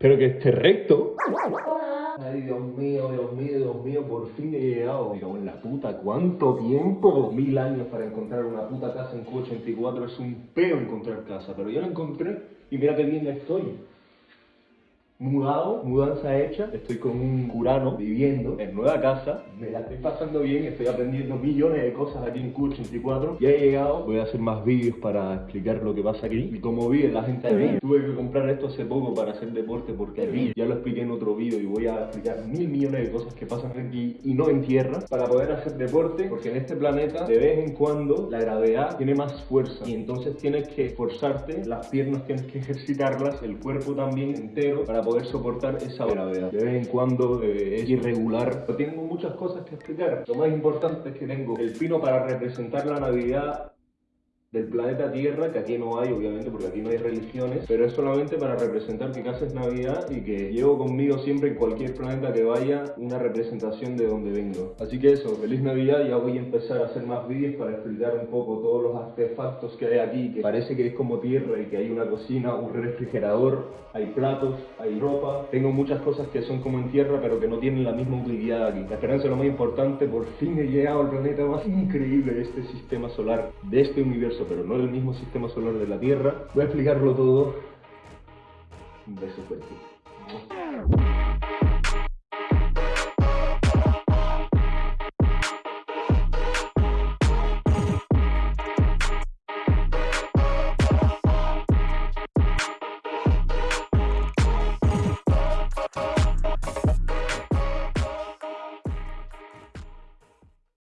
Pero que esté recto. Ay, Dios mío, Dios mío, Dios mío, por fin he llegado. Digo, en la puta, ¿cuánto tiempo? Mil años para encontrar una puta casa en Q84. Es un peo encontrar casa, pero yo la encontré y mira qué bien estoy mudado, mudanza hecha, estoy con un curano viviendo en nueva casa, me la estoy pasando bien, estoy aprendiendo millones de cosas aquí en Q84, ya he llegado, voy a hacer más vídeos para explicar lo que pasa aquí. Y como vi la gente aquí, tuve que comprar esto hace poco para hacer deporte porque aquí ya lo expliqué en otro vídeo y voy a explicar mil millones de cosas que pasan aquí y no en tierra para poder hacer deporte porque en este planeta de vez en cuando la gravedad tiene más fuerza. Y entonces tienes que esforzarte, las piernas tienes que ejercitarlas, el cuerpo también entero para poder poder soportar esa gravedad. De vez en cuando eh, es irregular. Pero tengo muchas cosas que explicar. Lo más importante es que tengo el pino para representar la Navidad del planeta Tierra, que aquí no hay, obviamente, porque aquí no hay religiones, pero es solamente para representar que casa es Navidad y que llevo conmigo siempre en cualquier planeta que vaya una representación de donde vengo. Así que eso, feliz Navidad, ya voy a empezar a hacer más vídeos para explicar un poco todos los artefactos que hay aquí, que parece que es como tierra y que hay una cocina, un refrigerador, hay platos, hay ropa. Tengo muchas cosas que son como en tierra, pero que no tienen la misma utilidad aquí. La esperanza es lo más importante, por fin he llegado al planeta más increíble de este sistema solar, de este universo pero no el mismo sistema solar de la Tierra. Voy a explicarlo todo. Un beso fuerte.